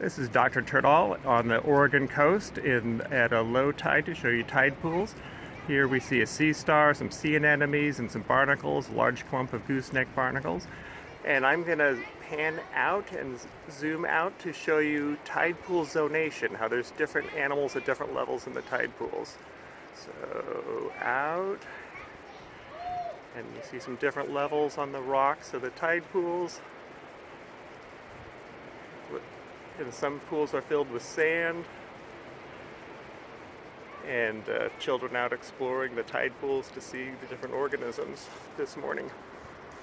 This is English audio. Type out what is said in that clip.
This is Dr. Turtle on the Oregon coast in at a low tide to show you tide pools. Here we see a sea star, some sea anemones, and some barnacles, a large clump of gooseneck barnacles. And I'm going to pan out and zoom out to show you tide pool zonation, how there's different animals at different levels in the tide pools. So out, and you see some different levels on the rocks of the tide pools. And some pools are filled with sand. And uh, children out exploring the tide pools to see the different organisms this morning.